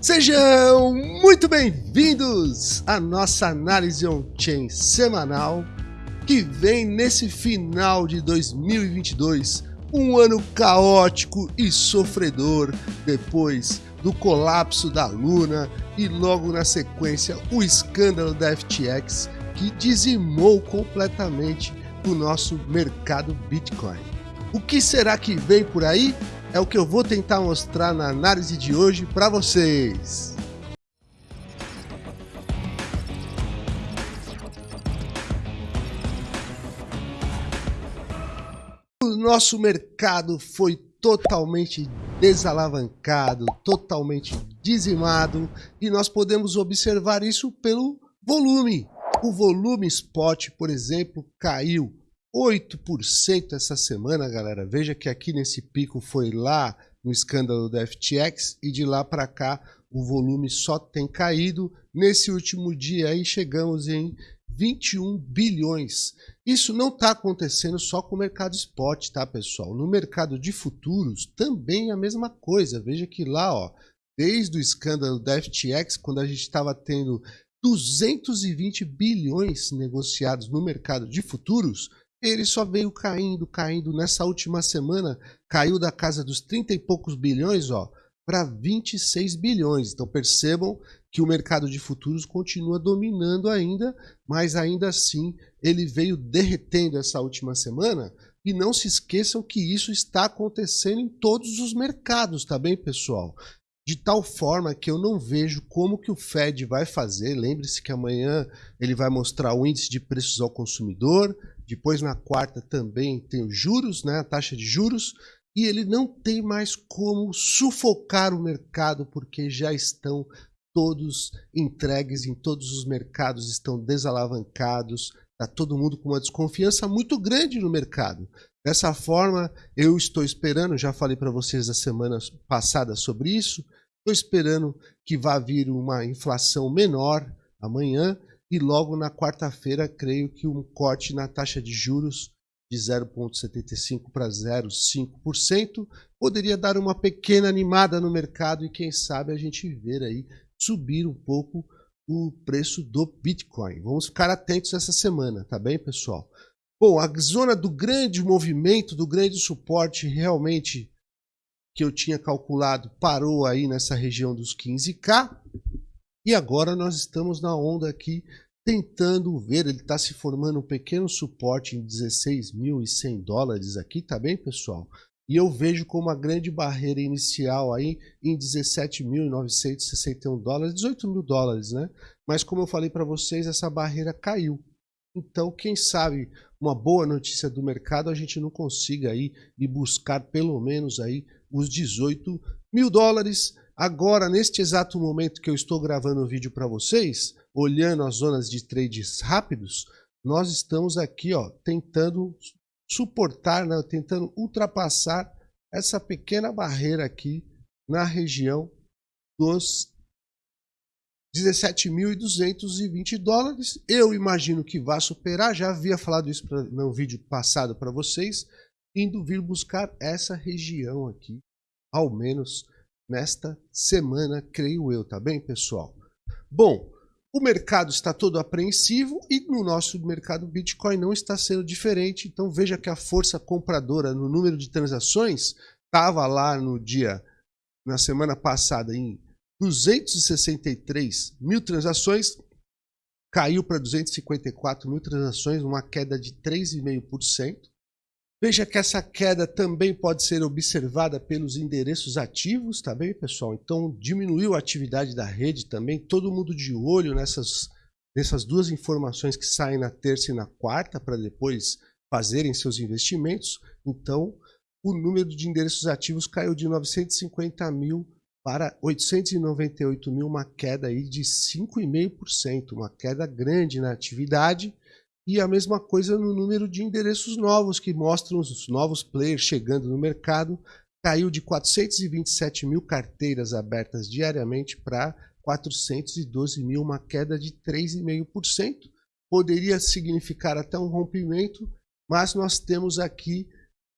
Sejam muito bem-vindos à nossa análise on-chain semanal que vem nesse final de 2022, um ano caótico e sofredor depois do colapso da Luna e logo na sequência o escândalo da FTX que dizimou completamente o nosso mercado Bitcoin. O que será que vem por aí? É o que eu vou tentar mostrar na análise de hoje para vocês. O nosso mercado foi totalmente desalavancado, totalmente dizimado e nós podemos observar isso pelo volume. O volume spot, por exemplo, caiu 8% essa semana, galera. Veja que aqui nesse pico foi lá no escândalo da FTX e de lá para cá o volume só tem caído. Nesse último dia aí chegamos em 21 bilhões. Isso não está acontecendo só com o mercado spot, tá, pessoal? No mercado de futuros também é a mesma coisa. Veja que lá, ó, desde o escândalo da FTX, quando a gente estava tendo 220 bilhões negociados no mercado de futuros, ele só veio caindo, caindo. Nessa última semana, caiu da casa dos 30 e poucos bilhões ó, para 26 bilhões. Então percebam que o mercado de futuros continua dominando ainda, mas ainda assim ele veio derretendo essa última semana. E não se esqueçam que isso está acontecendo em todos os mercados, tá bem, pessoal? de tal forma que eu não vejo como que o Fed vai fazer. Lembre-se que amanhã ele vai mostrar o índice de preços ao consumidor, depois na quarta também tem os juros, né, a taxa de juros, e ele não tem mais como sufocar o mercado porque já estão todos entregues em todos os mercados, estão desalavancados, está todo mundo com uma desconfiança muito grande no mercado. Dessa forma, eu estou esperando, já falei para vocês a semana passada sobre isso, estou esperando que vá vir uma inflação menor amanhã e logo na quarta-feira, creio que um corte na taxa de juros de 0,75% para 0,5% poderia dar uma pequena animada no mercado e quem sabe a gente ver aí subir um pouco o preço do Bitcoin. Vamos ficar atentos essa semana, tá bem, pessoal? Bom, a zona do grande movimento, do grande suporte realmente que eu tinha calculado parou aí nessa região dos 15k e agora nós estamos na onda aqui tentando ver, ele está se formando um pequeno suporte em 16.100 dólares aqui, tá bem pessoal? E eu vejo como uma grande barreira inicial aí em 17.961 dólares, 18 mil dólares, né? Mas como eu falei para vocês, essa barreira caiu. Então, quem sabe uma boa notícia do mercado a gente não consiga aí ir buscar pelo menos aí os 18 mil dólares Agora, neste exato momento que eu estou gravando o vídeo para vocês, olhando as zonas de trades rápidos, nós estamos aqui ó, tentando suportar, né, tentando ultrapassar essa pequena barreira aqui na região dos 17.220 dólares. Eu imagino que vai superar, já havia falado isso pra, no vídeo passado para vocês, indo vir buscar essa região aqui, ao menos nesta semana, creio eu, tá bem, pessoal? Bom, o mercado está todo apreensivo e no nosso mercado Bitcoin não está sendo diferente. Então veja que a força compradora no número de transações estava lá no dia, na semana passada, em 263 mil transações, caiu para 254 mil transações, uma queda de 3,5%. Veja que essa queda também pode ser observada pelos endereços ativos, tá bem, pessoal? Então, diminuiu a atividade da rede também, todo mundo de olho nessas, nessas duas informações que saem na terça e na quarta, para depois fazerem seus investimentos. Então, o número de endereços ativos caiu de 950 mil para 898 mil, uma queda aí de 5,5%, uma queda grande na atividade e a mesma coisa no número de endereços novos que mostram os novos players chegando no mercado. Caiu de 427 mil carteiras abertas diariamente para 412 mil, uma queda de 3,5%. Poderia significar até um rompimento, mas nós temos aqui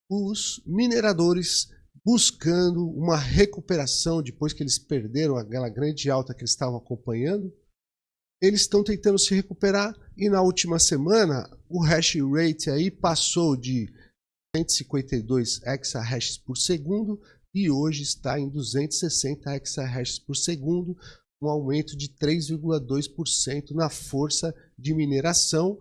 os mineradores buscando uma recuperação depois que eles perderam aquela grande alta que eles estavam acompanhando. Eles estão tentando se recuperar e na última semana o hash rate aí passou de 152 exahashes por segundo e hoje está em 260 exahashes por segundo, um aumento de 3,2% na força de mineração.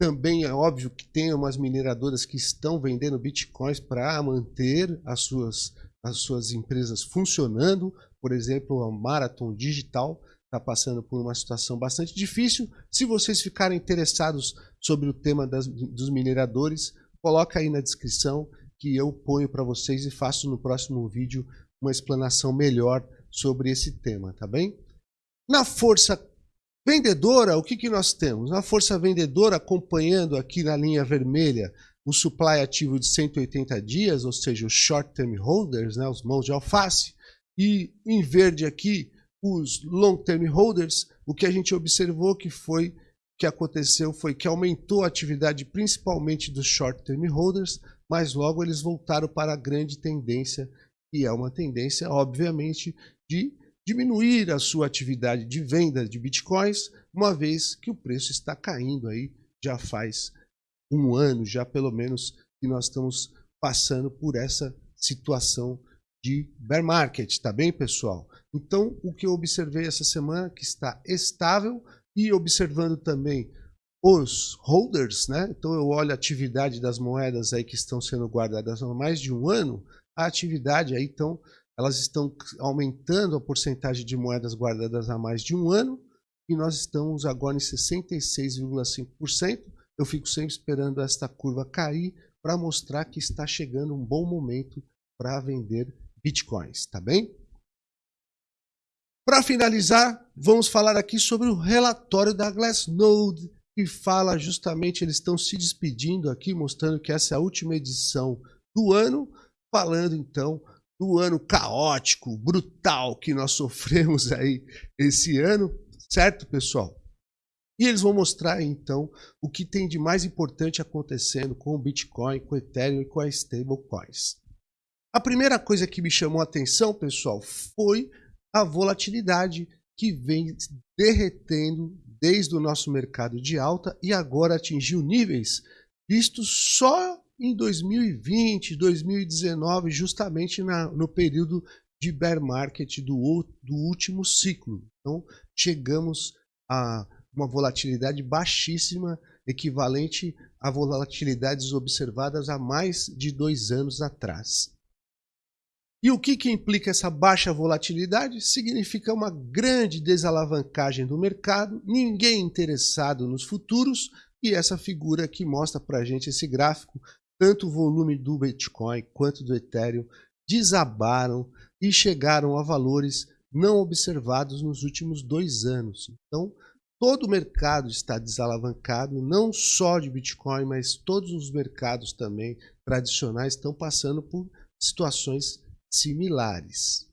Também é óbvio que tem umas mineradoras que estão vendendo bitcoins para manter as suas, as suas empresas funcionando. Por exemplo, a Marathon Digital está passando por uma situação bastante difícil. Se vocês ficarem interessados sobre o tema das, dos mineradores, coloca aí na descrição que eu ponho para vocês e faço no próximo vídeo uma explanação melhor sobre esse tema, tá bem? Na força vendedora, o que, que nós temos? Na força vendedora, acompanhando aqui na linha vermelha o supply ativo de 180 dias, ou seja, os short term holders, né, os mãos de alface, e em verde aqui os long term holders, o que a gente observou que foi que aconteceu foi que aumentou a atividade principalmente dos short term holders, mas logo eles voltaram para a grande tendência, que é uma tendência, obviamente, de diminuir a sua atividade de venda de bitcoins, uma vez que o preço está caindo aí já faz um ano, já pelo menos, que nós estamos passando por essa situação de bear market, tá bem, pessoal? Então, o que eu observei essa semana que está estável e observando também os holders, né? Então eu olho a atividade das moedas aí que estão sendo guardadas há mais de um ano, a atividade aí então elas estão aumentando a porcentagem de moedas guardadas há mais de um ano e nós estamos agora em 66,5%. Eu fico sempre esperando esta curva cair para mostrar que está chegando um bom momento para vender bitcoins, tá bem? Para finalizar, vamos falar aqui sobre o relatório da Glassnode, que fala justamente, eles estão se despedindo aqui, mostrando que essa é a última edição do ano, falando então do ano caótico, brutal que nós sofremos aí esse ano, certo, pessoal? E eles vão mostrar então o que tem de mais importante acontecendo com o Bitcoin, com o Ethereum e com as stablecoins. A primeira coisa que me chamou a atenção, pessoal, foi a volatilidade que vem derretendo desde o nosso mercado de alta e agora atingiu níveis vistos só em 2020, 2019, justamente na, no período de bear market do, do último ciclo. Então, chegamos a uma volatilidade baixíssima, equivalente a volatilidades observadas há mais de dois anos atrás. E o que, que implica essa baixa volatilidade? Significa uma grande desalavancagem do mercado, ninguém interessado nos futuros, e essa figura que mostra para a gente esse gráfico tanto o volume do Bitcoin quanto do Ethereum desabaram e chegaram a valores não observados nos últimos dois anos. Então, todo o mercado está desalavancado, não só de Bitcoin, mas todos os mercados também tradicionais estão passando por situações similares.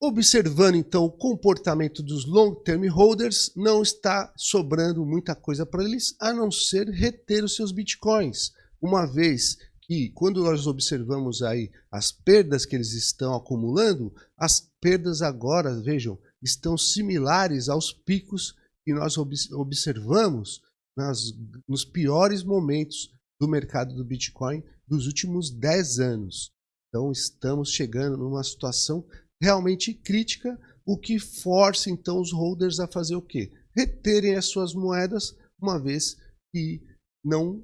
Observando então o comportamento dos long term holders, não está sobrando muita coisa para eles a não ser reter os seus bitcoins uma vez que quando nós observamos aí as perdas que eles estão acumulando, as perdas agora, vejam, estão similares aos picos que nós observamos nas, nos piores momentos do mercado do Bitcoin dos últimos 10 anos. Então estamos chegando numa situação realmente crítica, o que força então os holders a fazer o quê? Reterem as suas moedas, uma vez que não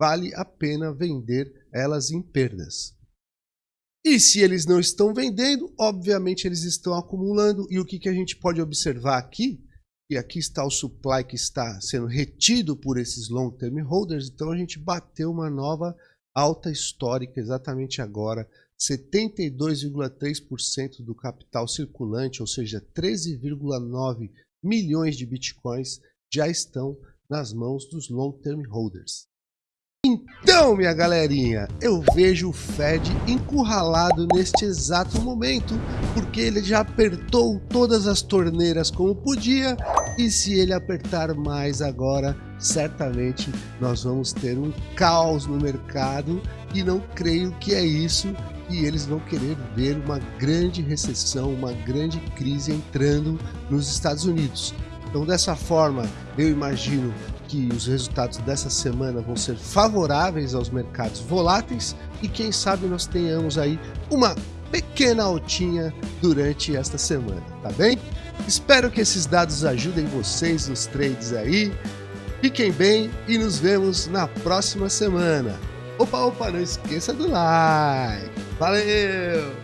vale a pena vender elas em perdas. E se eles não estão vendendo, obviamente eles estão acumulando. E o que, que a gente pode observar aqui? E aqui está o supply que está sendo retido por esses long term holders. Então a gente bateu uma nova alta histórica exatamente agora. 72,3% do capital circulante, ou seja, 13,9 milhões de bitcoins já estão nas mãos dos long term holders. Então, minha galerinha, eu vejo o Fed encurralado neste exato momento, porque ele já apertou todas as torneiras como podia, e se ele apertar mais agora, certamente nós vamos ter um caos no mercado e não creio que é isso que eles vão querer ver uma grande recessão, uma grande crise entrando nos Estados Unidos. Então, dessa forma, eu imagino que os resultados dessa semana vão ser favoráveis aos mercados voláteis e quem sabe nós tenhamos aí uma pequena altinha durante esta semana, tá bem? Espero que esses dados ajudem vocês nos trades aí. Fiquem bem e nos vemos na próxima semana. Opa, opa, não esqueça do like. Valeu!